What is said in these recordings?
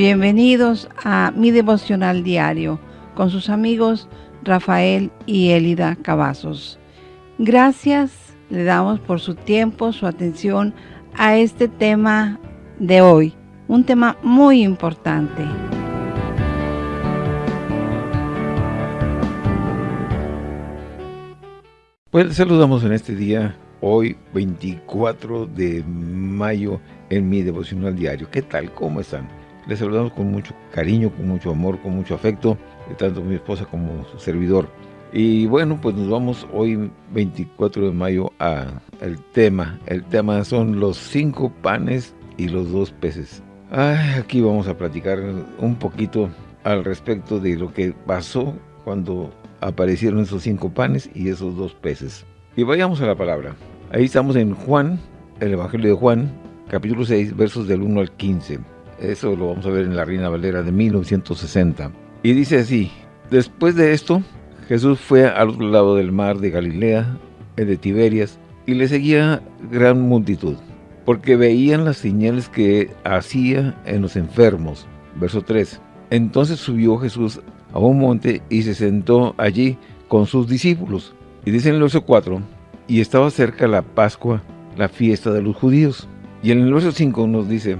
Bienvenidos a mi devocional diario con sus amigos Rafael y Elida Cavazos. Gracias le damos por su tiempo, su atención a este tema de hoy, un tema muy importante. Pues saludamos en este día, hoy 24 de mayo, en mi devocional diario. ¿Qué tal? ¿Cómo están? Les saludamos con mucho cariño, con mucho amor, con mucho afecto, tanto mi esposa como su servidor. Y bueno, pues nos vamos hoy 24 de mayo a el tema. El tema son los cinco panes y los dos peces. aquí vamos a platicar un poquito al respecto de lo que pasó cuando aparecieron esos cinco panes y esos dos peces. Y vayamos a la palabra. Ahí estamos en Juan, el Evangelio de Juan, capítulo 6, versos del 1 al 15. Eso lo vamos a ver en la Reina Valera de 1960. Y dice así, después de esto, Jesús fue al otro lado del mar de Galilea, el de Tiberias, y le seguía gran multitud, porque veían las señales que hacía en los enfermos. Verso 3. Entonces subió Jesús a un monte y se sentó allí con sus discípulos. Y dice en el verso 4, y estaba cerca la Pascua, la fiesta de los judíos. Y en el verso 5 nos dice,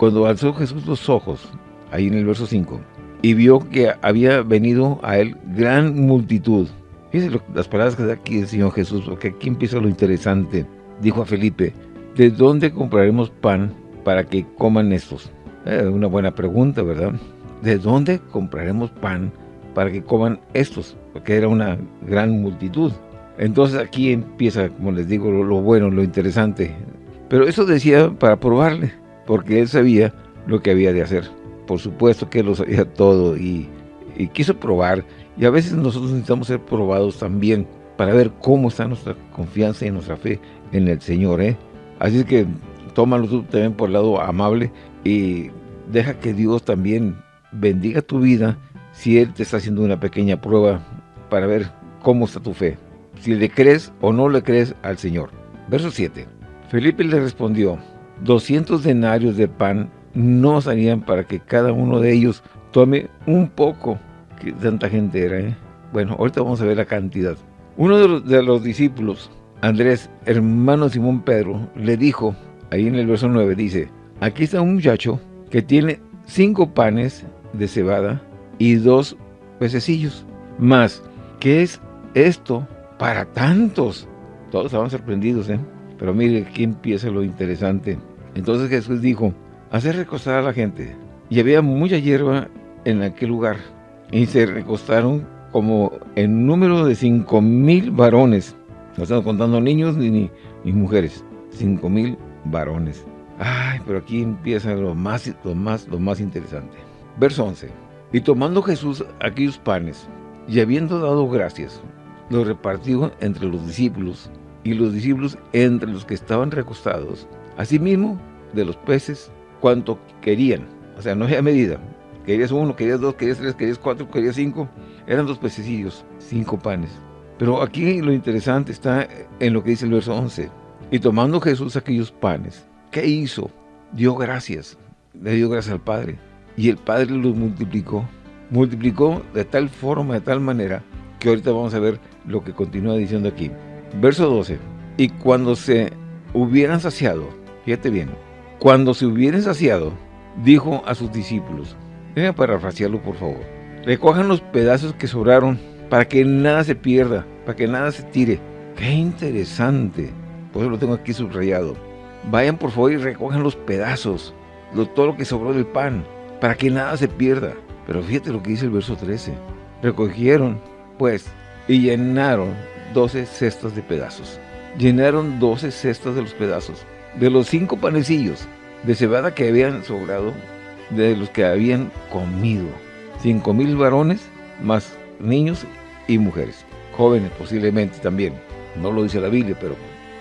cuando alzó Jesús los ojos, ahí en el verso 5, y vio que había venido a él gran multitud. Fíjense las palabras que da aquí el Señor Jesús, porque aquí empieza lo interesante. Dijo a Felipe, ¿de dónde compraremos pan para que coman estos? Eh, una buena pregunta, ¿verdad? ¿De dónde compraremos pan para que coman estos? Porque era una gran multitud. Entonces aquí empieza, como les digo, lo, lo bueno, lo interesante. Pero eso decía para probarle porque él sabía lo que había de hacer. Por supuesto que lo sabía todo y, quiso probar. Y a veces nosotros necesitamos ser probados también para ver cómo está nuestra confianza y nuestra fe en el Señor. ¿eh? Así que tómalo tú también por el lado amable y deja que Dios también bendiga tu vida si Él te está haciendo una pequeña prueba para ver cómo está tu fe. Si le crees o no le crees al Señor. Verso 7. Felipe le respondió, 200 denarios de pan no salían para que cada uno de ellos tome un poco. Que tanta gente era, ¿eh? Bueno, ahorita vamos a ver la cantidad. Uno de los, discípulos, Andrés, hermano Simón Pedro, le dijo, ahí en el verso 9 dice, aquí está un muchacho que tiene cinco panes de cebada y dos pececillos. Más, ¿qué es esto para tantos? Todos estaban sorprendidos, ¿eh? Pero mire, aquí empieza lo interesante. Entonces Jesús dijo, hacer recostar a la gente. Y había mucha hierba en aquel lugar. Y se recostaron como en número de cinco mil varones. No estamos contando niños ni, ni, mujeres. Cinco mil varones. Ay, pero aquí empieza lo más, lo, más, lo más interesante. Verso 11. Y tomando Jesús aquellos panes, y habiendo dado gracias, los repartió entre los discípulos, y los discípulos entre los que estaban recostados, Asimismo, de los peces, cuanto querían. O sea, no había medida. Querías uno, querías dos, querías tres, querías cuatro, querías cinco. Eran dos pececillos, cinco panes. Pero aquí lo interesante está en lo que dice el verso 11. Y tomando Jesús aquellos panes, ¿qué hizo? Dio gracias. Le dio gracias al Padre. Y el Padre los multiplicó. Multiplicó de tal forma, de tal manera, que ahorita vamos a ver lo que continúa diciendo aquí. Verso 12. Y cuando se hubieran saciado, Fíjate bien. Cuando se hubieran saciado, dijo a sus discípulos, déjenme parafrasearlo por favor, recojan los pedazos que sobraron para que nada se pierda, para que nada se tire. ¡Qué interesante! Por eso lo tengo aquí subrayado. Vayan por favor y recojan los pedazos, todo lo que sobró del pan, para que nada se pierda. Pero fíjate lo que dice el verso 13. Recogieron, pues, y llenaron 12 cestas de pedazos. Llenaron 12 cestas de los pedazos de los cinco panecillos de cebada que habían sobrado, de los que habían comido. Cinco mil varones, más niños y mujeres. Jóvenes posiblemente también. No lo dice la Biblia, pero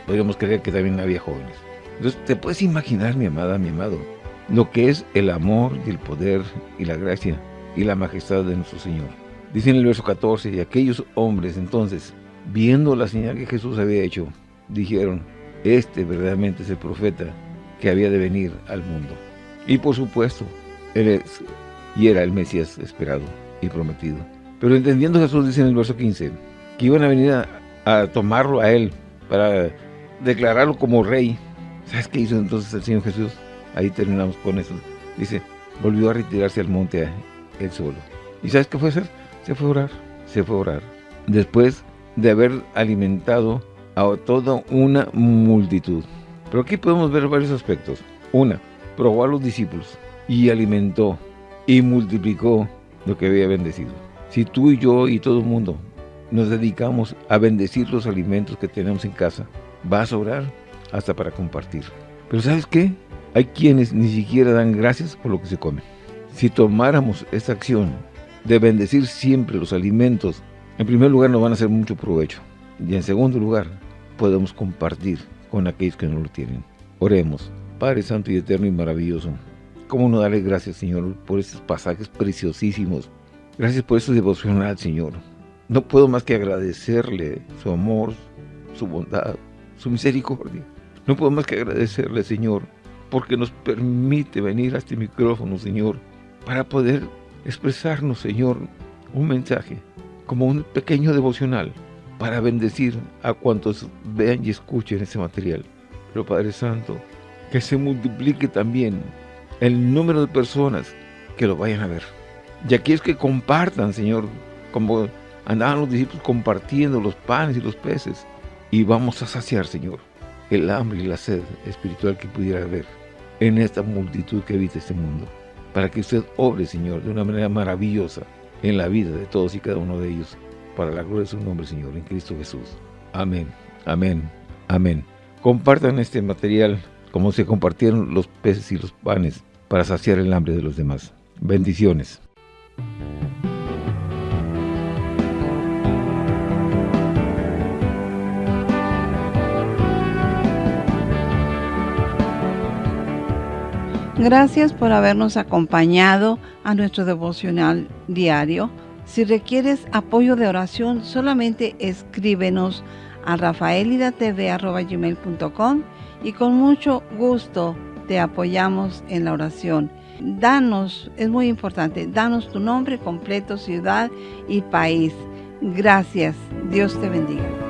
podríamos creer que también había jóvenes. Entonces, te puedes imaginar, mi amada, mi amado, lo que es el amor y el poder y la gracia y la majestad de nuestro Señor. Dice en el verso 14, y aquellos hombres entonces, viendo la señal que Jesús había hecho, dijeron, este verdaderamente es el profeta que había de venir al mundo. Y por supuesto, Él es y era el Mesías esperado y prometido. Pero entendiendo Jesús dice en el verso 15 que iban a venir a, tomarlo a él para declararlo como rey. ¿Sabes qué hizo entonces el Señor Jesús? Ahí terminamos con eso. Dice, volvió a retirarse al monte él solo. ¿Y sabes qué fue hacer? Se fue a orar, se fue a orar. Después de haber alimentado a toda una multitud. Pero aquí podemos ver varios aspectos. Una, probó a los discípulos y alimentó y multiplicó lo que había bendecido. Si tú y yo y todo el mundo nos dedicamos a bendecir los alimentos que tenemos en casa, va a sobrar hasta para compartir. Pero ¿sabes qué? Hay quienes ni siquiera dan gracias por lo que se come. Si tomáramos esta acción de bendecir siempre los alimentos, en primer lugar nos van a hacer mucho provecho. Y en segundo lugar, podemos compartir con aquellos que no lo tienen. Oremos. Padre Santo y Eterno y Maravilloso, ¿cómo no darle gracias, Señor, por estos pasajes preciosísimos? Gracias por este devocional, Señor. No puedo más que agradecerle su amor, su bondad, su misericordia. No puedo más que agradecerle, Señor, porque nos permite venir a este micrófono, Señor, para poder expresarnos, Señor, un mensaje, como un pequeño devocional, para bendecir a cuantos vean y escuchen ese material. Pero Padre Santo, que se multiplique también el número de personas que lo vayan a ver. Y es que compartan, Señor, como andaban los discípulos compartiendo los panes y los peces. Y vamos a saciar, Señor, el hambre y la sed espiritual que pudiera haber en esta multitud que habita este mundo. Para que usted obre, Señor, de una manera maravillosa en la vida de todos y cada uno de ellos. Para la gloria de su nombre, Señor, en Cristo Jesús. Amén, amén, amén. Compartan este material como se compartieron los peces y los panes para saciar el hambre de los demás. Bendiciones. Gracias por habernos acompañado a nuestro devocional diario. Si requieres apoyo de oración, solamente escríbenos a rafaelidatv.com y con mucho gusto te apoyamos en la oración. Danos, es muy importante, danos tu nombre completo, ciudad y país. Gracias. Dios te bendiga.